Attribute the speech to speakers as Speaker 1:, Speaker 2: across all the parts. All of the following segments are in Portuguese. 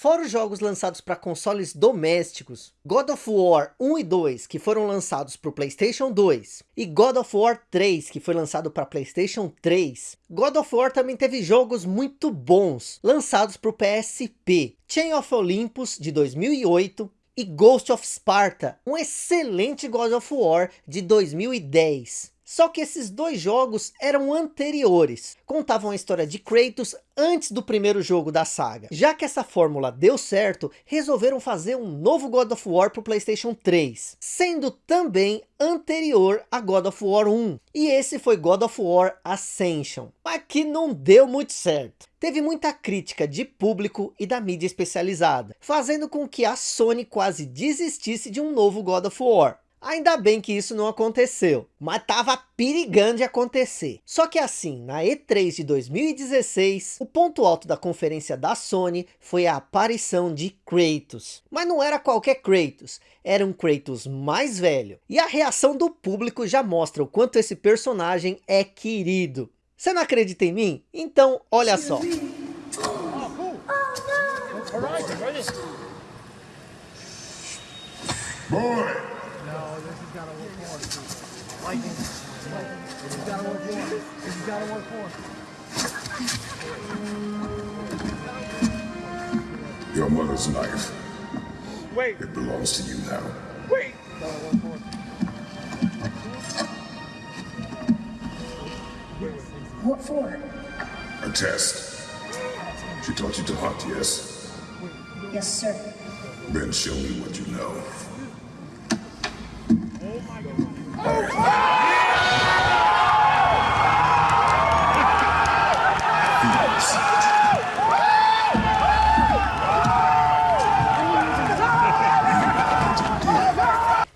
Speaker 1: Fora os jogos lançados para consoles domésticos, God of War 1 e 2, que foram lançados para o Playstation 2, e God of War 3, que foi lançado para Playstation 3, God of War também teve jogos muito bons, lançados para o PSP, Chain of Olympus, de 2008, e Ghost of Sparta, um excelente God of War de 2010. Só que esses dois jogos eram anteriores, contavam a história de Kratos antes do primeiro jogo da saga. Já que essa fórmula deu certo, resolveram fazer um novo God of War para o Playstation 3, sendo também anterior a God of War 1. E esse foi God of War Ascension, mas que não deu muito certo. Teve muita crítica de público e da mídia especializada, fazendo com que a Sony quase desistisse de um novo God of War. Ainda bem que isso não aconteceu, mas tava perigando de acontecer. Só que assim, na E3 de 2016, o ponto alto da conferência da Sony foi a aparição de Kratos. Mas não era qualquer Kratos, era um Kratos mais velho. E a reação do público já mostra o quanto esse personagem é querido. Você não acredita em mim? Então, olha só.
Speaker 2: Boy!
Speaker 3: Gotta work hard. Lightning. This has gotta work more. This has gotta work more.
Speaker 2: Your mother's knife.
Speaker 3: Wait.
Speaker 2: It belongs to you now.
Speaker 3: Wait. Gotta work more.
Speaker 4: What for?
Speaker 2: A test. She taught you to hunt, yes?
Speaker 4: Yes, sir.
Speaker 2: Then show me what you know.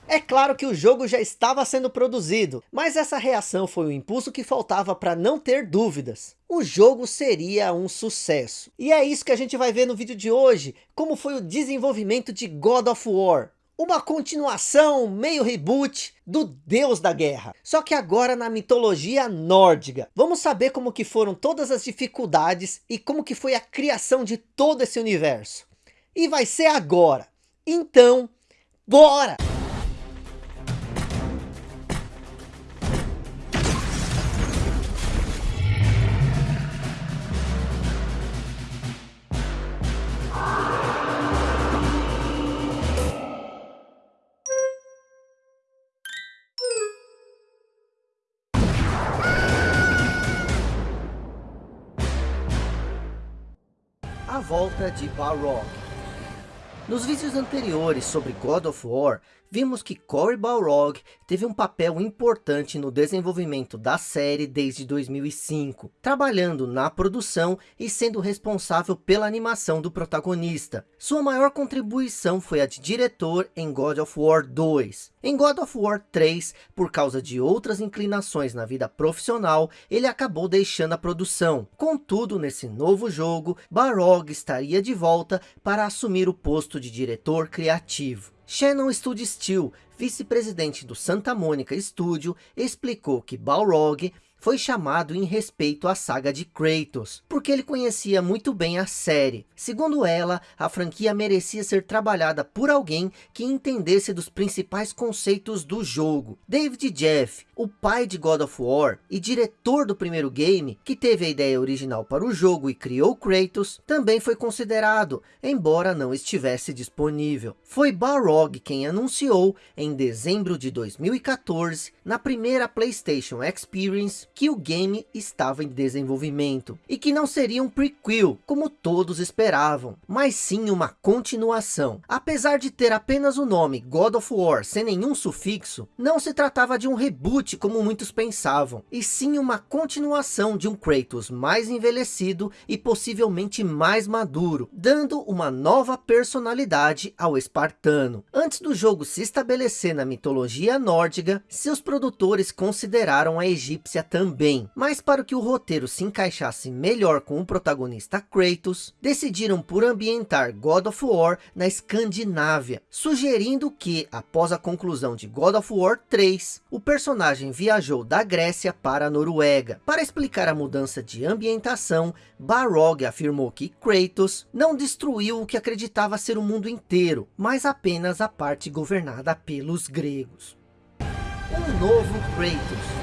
Speaker 1: É claro que o jogo já estava sendo produzido, mas essa reação foi o impulso que faltava para não ter dúvidas. O jogo seria um sucesso. E é isso que a gente vai ver no vídeo de hoje, como foi o desenvolvimento de God of War. Uma continuação, meio reboot, do Deus da Guerra. Só que agora na mitologia nórdica. Vamos saber como que foram todas as dificuldades e como que foi a criação de todo esse universo. E vai ser agora. Então, bora! Volta de Balrog. Nos vídeos anteriores sobre God of War, vimos que Cory Balrog teve um papel importante no desenvolvimento da série desde 2005, trabalhando na produção e sendo responsável pela animação do protagonista. Sua maior contribuição foi a de diretor em God of War 2. Em God of War 3, por causa de outras inclinações na vida profissional, ele acabou deixando a produção. Contudo, nesse novo jogo, Balrog estaria de volta para assumir o posto de diretor criativo. Shannon Studio Steel, vice-presidente do Santa Mônica Studio, explicou que Balrog foi chamado em respeito à saga de Kratos, porque ele conhecia muito bem a série. Segundo ela, a franquia merecia ser trabalhada por alguém que entendesse dos principais conceitos do jogo. David Jeff, o pai de God of War e diretor do primeiro game, que teve a ideia original para o jogo e criou Kratos, também foi considerado, embora não estivesse disponível. Foi Balrog quem anunciou, em dezembro de 2014, na primeira PlayStation Experience, que o game estava em desenvolvimento, e que não seria um prequel, como todos esperavam, mas sim uma continuação. Apesar de ter apenas o nome God of War sem nenhum sufixo, não se tratava de um reboot como muitos pensavam, e sim uma continuação de um Kratos mais envelhecido e possivelmente mais maduro, dando uma nova personalidade ao espartano. Antes do jogo se estabelecer na mitologia nórdica, seus produtores consideraram a egípcia também também. Mas para que o roteiro se encaixasse melhor com o protagonista Kratos, decidiram por ambientar God of War na Escandinávia, sugerindo que, após a conclusão de God of War 3, o personagem viajou da Grécia para a Noruega. Para explicar a mudança de ambientação, Balrog afirmou que Kratos não destruiu o que acreditava ser o mundo inteiro, mas apenas a parte governada pelos gregos. Um novo Kratos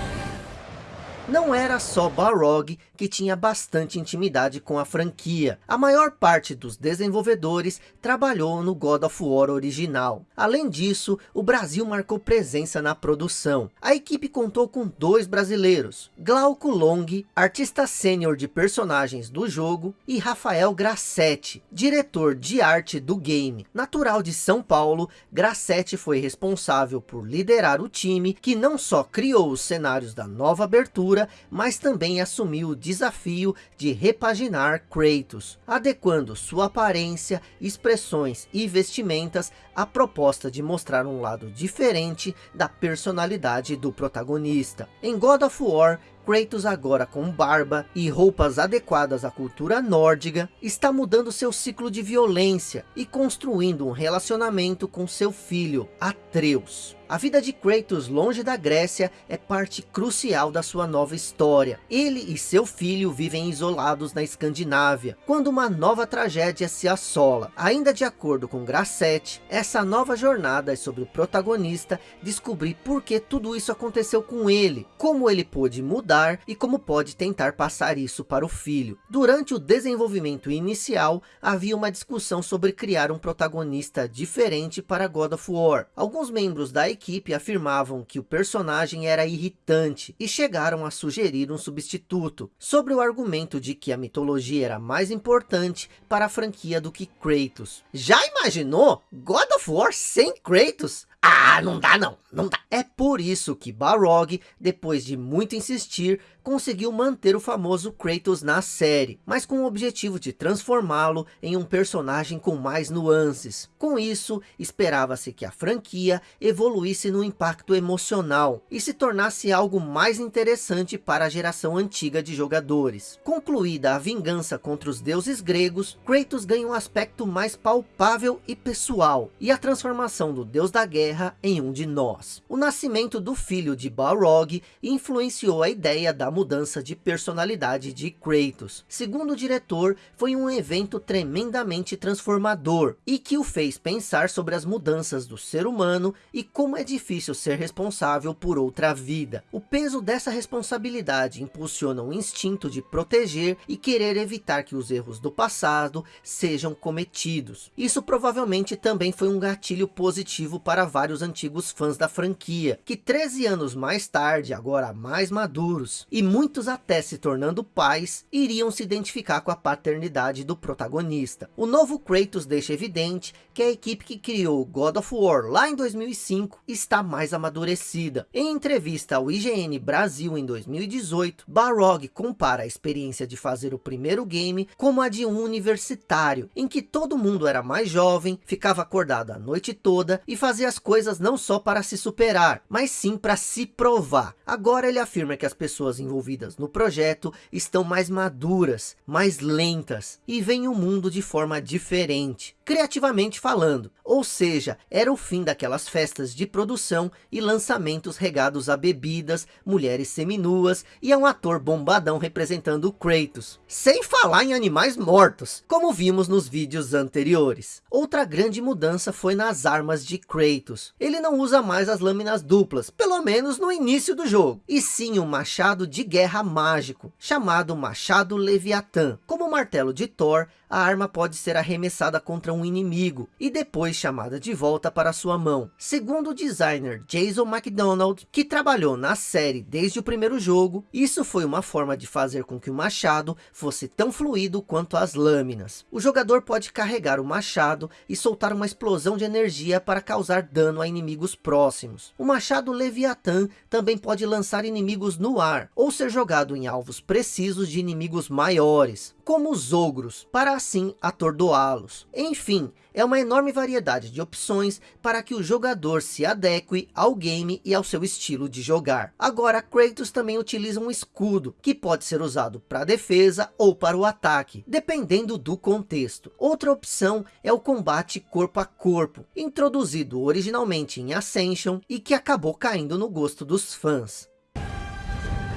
Speaker 1: não era só Balrog que tinha bastante intimidade com a franquia. A maior parte dos desenvolvedores trabalhou no God of War original. Além disso, o Brasil marcou presença na produção. A equipe contou com dois brasileiros, Glauco Long, artista sênior de personagens do jogo, e Rafael Grassetti, diretor de arte do game. Natural de São Paulo, Grassetti foi responsável por liderar o time que não só criou os cenários da nova abertura, mas também assumiu o desafio de repaginar Kratos, adequando sua aparência, expressões e vestimentas à proposta de mostrar um lado diferente da personalidade do protagonista. Em God of War, Kratos agora com barba e roupas adequadas à cultura nórdica, está mudando seu ciclo de violência e construindo um relacionamento com seu filho, Atreus. A vida de Kratos longe da Grécia é parte crucial da sua nova história. Ele e seu filho vivem isolados na Escandinávia, quando uma nova tragédia se assola. Ainda de acordo com Grassetti, essa nova jornada é sobre o protagonista descobrir por que tudo isso aconteceu com ele, como ele pôde mudar e como pode tentar passar isso para o filho. Durante o desenvolvimento inicial, havia uma discussão sobre criar um protagonista diferente para God of War. Alguns membros da equipe afirmavam que o personagem era irritante e chegaram a sugerir um substituto, sobre o argumento de que a mitologia era mais importante para a franquia do que Kratos. Já imaginou God of War sem Kratos? Ah, não dá não, não dá. É por isso que Balrog, depois de muito insistir, conseguiu manter o famoso Kratos na série, mas com o objetivo de transformá-lo em um personagem com mais nuances. Com isso, esperava-se que a franquia evoluísse no impacto emocional e se tornasse algo mais interessante para a geração antiga de jogadores. Concluída a vingança contra os deuses gregos, Kratos ganha um aspecto mais palpável e pessoal, e a transformação do deus da guerra em um de nós. O nascimento do filho de Balrog influenciou a ideia da mudança de personalidade de Kratos. Segundo o diretor, foi um evento tremendamente transformador e que o fez pensar sobre as mudanças do ser humano e como é difícil ser responsável por outra vida. O peso dessa responsabilidade impulsiona o instinto de proteger e querer evitar que os erros do passado sejam cometidos. Isso provavelmente também foi um gatilho positivo para vários antigos fãs da franquia, que 13 anos mais tarde, agora mais maduros, e muitos até se tornando pais, iriam se identificar com a paternidade do protagonista. O novo Kratos deixa evidente que a equipe que criou God of War lá em 2005 está mais amadurecida. Em entrevista ao IGN Brasil em 2018, Balrog compara a experiência de fazer o primeiro game como a de um universitário, em que todo mundo era mais jovem, ficava acordado a noite toda e fazia as coisas não só para se superar, mas sim para se provar. Agora ele afirma que as pessoas envolvidas no projeto estão mais maduras, mais lentas e veem o mundo de forma diferente criativamente falando. Ou seja, era o fim daquelas festas de produção e lançamentos regados a bebidas, mulheres seminuas e a um ator bombadão representando o Kratos. Sem falar em animais mortos, como vimos nos vídeos anteriores. Outra grande mudança foi nas armas de Kratos. Ele não usa mais as lâminas duplas, pelo menos no início do jogo. E sim um machado de guerra mágico, chamado Machado Leviatã. Como o martelo de Thor, a arma pode ser arremessada contra um inimigo e depois chamada de volta para sua mão. Segundo o designer Jason McDonald, que trabalhou na série desde o primeiro jogo, isso foi uma forma de fazer com que o machado fosse tão fluido quanto as lâminas. O jogador pode carregar o machado e soltar uma explosão de energia para causar dano a inimigos próximos. O machado Leviatã também pode lançar inimigos no ar, ou ou ser jogado em alvos precisos de inimigos maiores, como os ogros, para assim atordoá-los. Enfim, é uma enorme variedade de opções para que o jogador se adeque ao game e ao seu estilo de jogar. Agora, Kratos também utiliza um escudo, que pode ser usado para defesa ou para o ataque, dependendo do contexto. Outra opção é o combate corpo a corpo, introduzido originalmente em Ascension e que acabou caindo no gosto dos fãs.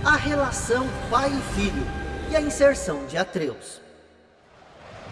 Speaker 1: A relação pai e filho e a inserção de Atreus.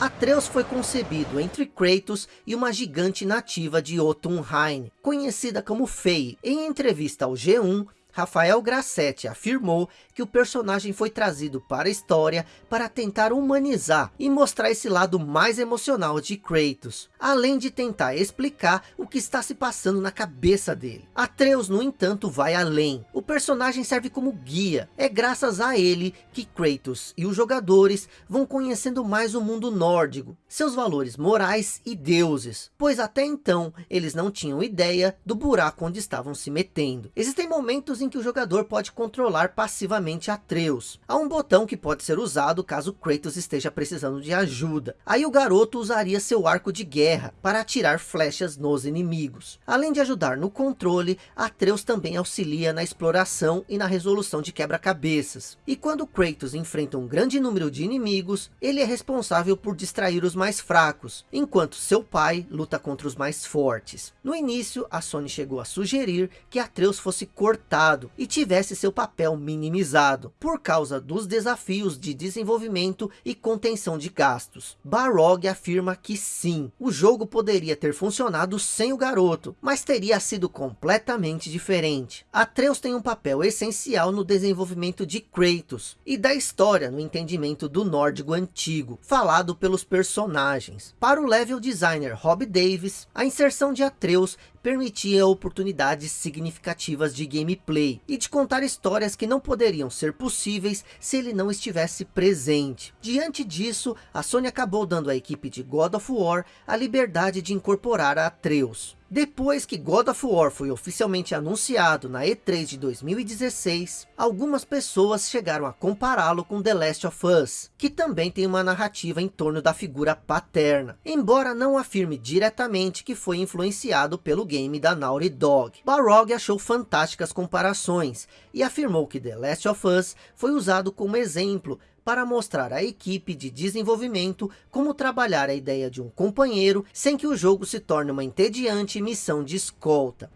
Speaker 1: Atreus foi concebido entre Kratos e uma gigante nativa de Jotunheim, conhecida como Fei. Em entrevista ao G1, Rafael Grassetti afirmou que o personagem foi trazido para a história para tentar humanizar e mostrar esse lado mais emocional de Kratos, além de tentar explicar o que está se passando na cabeça dele. Atreus, no entanto, vai além. O personagem serve como guia. É graças a ele que Kratos e os jogadores vão conhecendo mais o mundo nórdico, seus valores morais e deuses, pois até então eles não tinham ideia do buraco onde estavam se metendo. Existem momentos em que o jogador pode controlar passivamente Atreus. Há um botão que pode ser usado caso Kratos esteja precisando de ajuda. Aí o garoto usaria seu arco de guerra para atirar flechas nos inimigos. Além de ajudar no controle, Atreus também auxilia na exploração e na resolução de quebra-cabeças. E quando Kratos enfrenta um grande número de inimigos, ele é responsável por distrair os mais fracos, enquanto seu pai luta contra os mais fortes. No início, a Sony chegou a sugerir que Atreus fosse cortado e tivesse seu papel minimizado, por causa dos desafios de desenvolvimento e contenção de gastos. Barog afirma que sim, o jogo poderia ter funcionado sem o garoto, mas teria sido completamente diferente. Atreus tem um papel essencial no desenvolvimento de Kratos, e da história no entendimento do nórdico antigo, falado pelos personagens. Para o level designer Rob Davis, a inserção de Atreus permitia oportunidades significativas de gameplay e de contar histórias que não poderiam ser possíveis se ele não estivesse presente. Diante disso, a Sony acabou dando à equipe de God of War a liberdade de incorporar a Atreus. Depois que God of War foi oficialmente anunciado na E3 de 2016, algumas pessoas chegaram a compará-lo com The Last of Us, que também tem uma narrativa em torno da figura paterna, embora não afirme diretamente que foi influenciado pelo game da Naughty Dog. Barog achou fantásticas comparações, e afirmou que The Last of Us foi usado como exemplo para mostrar à equipe de desenvolvimento como trabalhar a ideia de um companheiro sem que o jogo se torne uma entediante missão de escolta.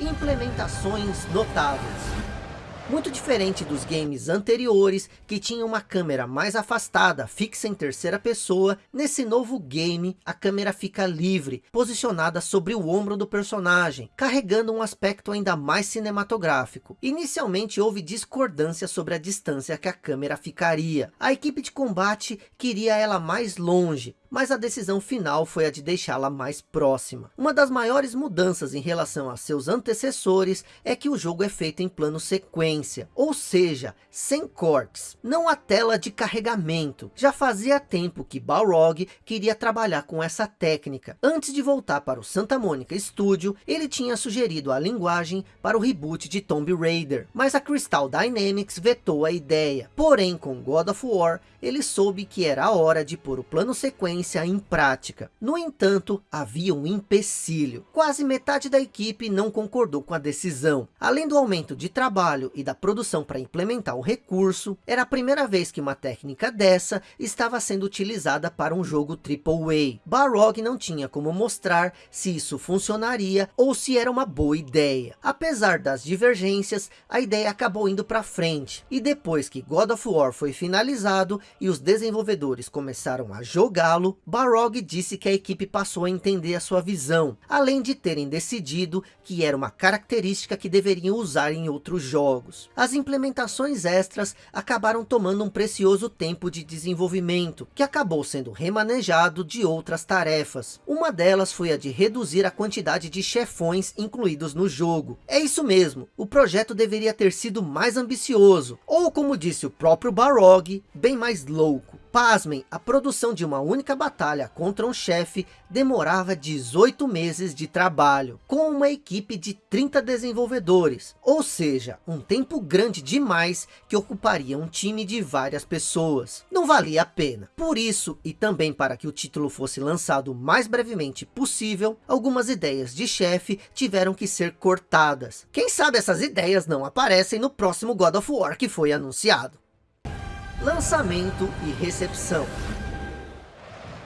Speaker 1: Implementações notáveis. Muito diferente dos games anteriores, que tinham uma câmera mais afastada, fixa em terceira pessoa, nesse novo game, a câmera fica livre, posicionada sobre o ombro do personagem, carregando um aspecto ainda mais cinematográfico. Inicialmente houve discordância sobre a distância que a câmera ficaria. A equipe de combate queria ela mais longe, mas a decisão final foi a de deixá-la mais próxima. Uma das maiores mudanças em relação a seus antecessores é que o jogo é feito em plano sequência, ou seja, sem cortes, não a tela de carregamento. Já fazia tempo que Balrog queria trabalhar com essa técnica. Antes de voltar para o Santa Mônica Studio, ele tinha sugerido a linguagem para o reboot de Tomb Raider, mas a Crystal Dynamics vetou a ideia. Porém, com God of War, ele soube que era a hora de pôr o plano sequência em prática. No entanto, havia um empecilho. Quase metade da equipe não concordou com a decisão. Além do aumento de trabalho e da produção para implementar o recurso, era a primeira vez que uma técnica dessa estava sendo utilizada para um jogo AAA. Barog não tinha como mostrar se isso funcionaria ou se era uma boa ideia. Apesar das divergências, a ideia acabou indo para frente. E depois que God of War foi finalizado, e os desenvolvedores começaram a jogá-lo, Barog disse que a equipe passou a entender a sua visão, além de terem decidido que era uma característica que deveriam usar em outros jogos. As implementações extras acabaram tomando um precioso tempo de desenvolvimento, que acabou sendo remanejado de outras tarefas. Uma delas foi a de reduzir a quantidade de chefões incluídos no jogo. É isso mesmo, o projeto deveria ter sido mais ambicioso, ou como disse o próprio Barog, bem mais louco. Pasmem, a produção de uma única batalha contra um chefe demorava 18 meses de trabalho, com uma equipe de 30 desenvolvedores, ou seja, um tempo grande demais que ocuparia um time de várias pessoas. Não valia a pena. Por isso, e também para que o título fosse lançado o mais brevemente possível, algumas ideias de chefe tiveram que ser cortadas. Quem sabe essas ideias não aparecem no próximo God of War que foi anunciado lançamento e recepção.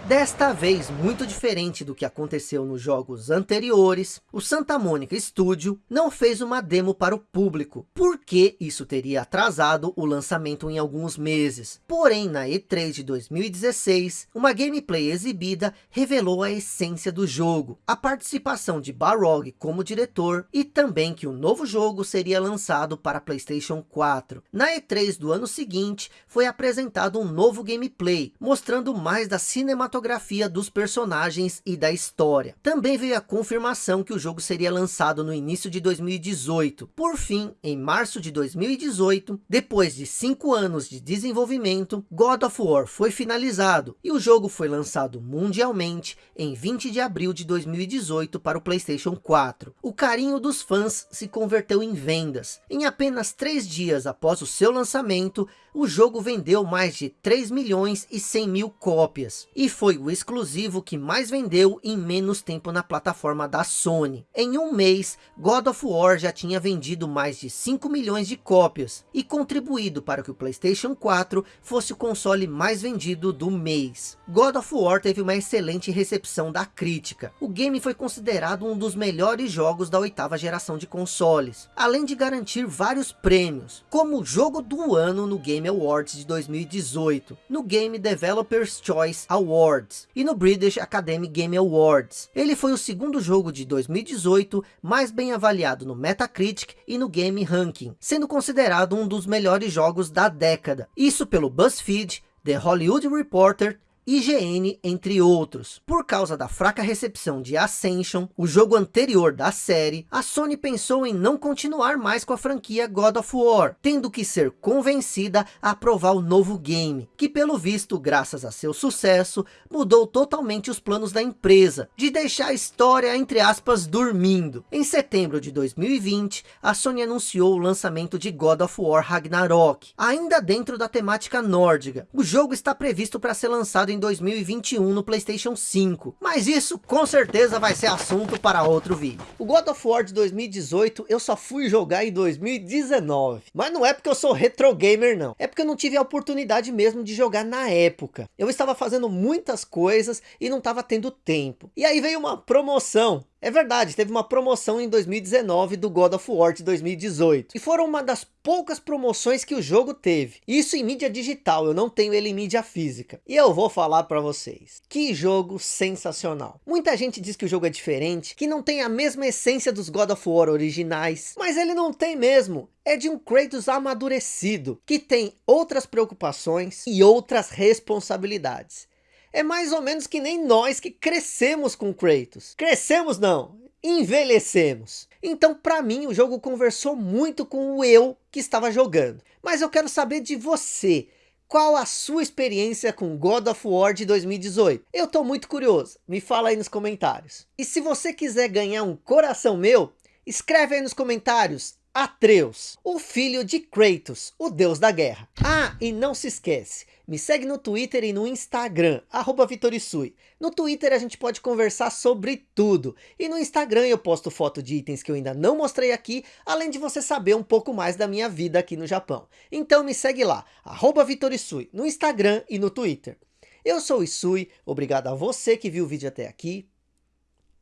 Speaker 1: Desta vez, muito diferente do que aconteceu nos jogos anteriores, o Santa Mônica Studio não fez uma demo para o público, porque isso teria atrasado o lançamento em alguns meses. Porém, na E3 de 2016, uma gameplay exibida revelou a essência do jogo, a participação de Barog como diretor e também que o novo jogo seria lançado para Playstation 4. Na E3 do ano seguinte, foi apresentado um novo gameplay, mostrando mais da cinematografia cinematografia dos personagens e da história. Também veio a confirmação que o jogo seria lançado no início de 2018. Por fim, em março de 2018, depois de cinco anos de desenvolvimento, God of War foi finalizado e o jogo foi lançado mundialmente em 20 de abril de 2018 para o Playstation 4. O carinho dos fãs se converteu em vendas. Em apenas três dias após o seu lançamento, o jogo vendeu mais de 3 milhões e 100 mil cópias. E foi o exclusivo que mais vendeu em menos tempo na plataforma da Sony. Em um mês, God of War já tinha vendido mais de 5 milhões de cópias. E contribuído para que o Playstation 4 fosse o console mais vendido do mês. God of War teve uma excelente recepção da crítica. O game foi considerado um dos melhores jogos da oitava geração de consoles. Além de garantir vários prêmios. Como jogo do ano no Game Awards de 2018, no Game Developers Choice Awards e no British Academy Game Awards. Ele foi o segundo jogo de 2018 mais bem avaliado no Metacritic e no Game Ranking, sendo considerado um dos melhores jogos da década. Isso pelo BuzzFeed, The Hollywood Reporter IGN, entre outros. Por causa da fraca recepção de Ascension, o jogo anterior da série, a Sony pensou em não continuar mais com a franquia God of War, tendo que ser convencida a aprovar o novo game, que pelo visto, graças a seu sucesso, mudou totalmente os planos da empresa, de deixar a história, entre aspas, dormindo. Em setembro de 2020, a Sony anunciou o lançamento de God of War Ragnarok, ainda dentro da temática nórdica. O jogo está previsto para ser lançado em 2021 no Playstation 5. Mas isso com certeza vai ser assunto para outro vídeo. O God of War de 2018 eu só fui jogar em 2019. Mas não é porque eu sou retro gamer não. É porque eu não tive a oportunidade mesmo de jogar na época. Eu estava fazendo muitas coisas e não estava tendo tempo. E aí veio uma promoção é verdade, teve uma promoção em 2019 do God of War de 2018. E foram uma das poucas promoções que o jogo teve. Isso em mídia digital, eu não tenho ele em mídia física. E eu vou falar para vocês. Que jogo sensacional. Muita gente diz que o jogo é diferente, que não tem a mesma essência dos God of War originais. Mas ele não tem mesmo é de um Kratos amadurecido, que tem outras preocupações e outras responsabilidades. É mais ou menos que nem nós que crescemos com Kratos. Crescemos não, envelhecemos. Então para mim o jogo conversou muito com o eu que estava jogando. Mas eu quero saber de você. Qual a sua experiência com God of War de 2018? Eu tô muito curioso, me fala aí nos comentários. E se você quiser ganhar um coração meu, escreve aí nos comentários Atreus, o filho de Kratos, o deus da guerra. Ah, e não se esquece, me segue no Twitter e no Instagram, arroba Vitorisui. No Twitter a gente pode conversar sobre tudo. E no Instagram eu posto foto de itens que eu ainda não mostrei aqui, além de você saber um pouco mais da minha vida aqui no Japão. Então me segue lá, arroba Vitorisui, no Instagram e no Twitter. Eu sou o Isui, obrigado a você que viu o vídeo até aqui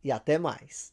Speaker 1: e até mais.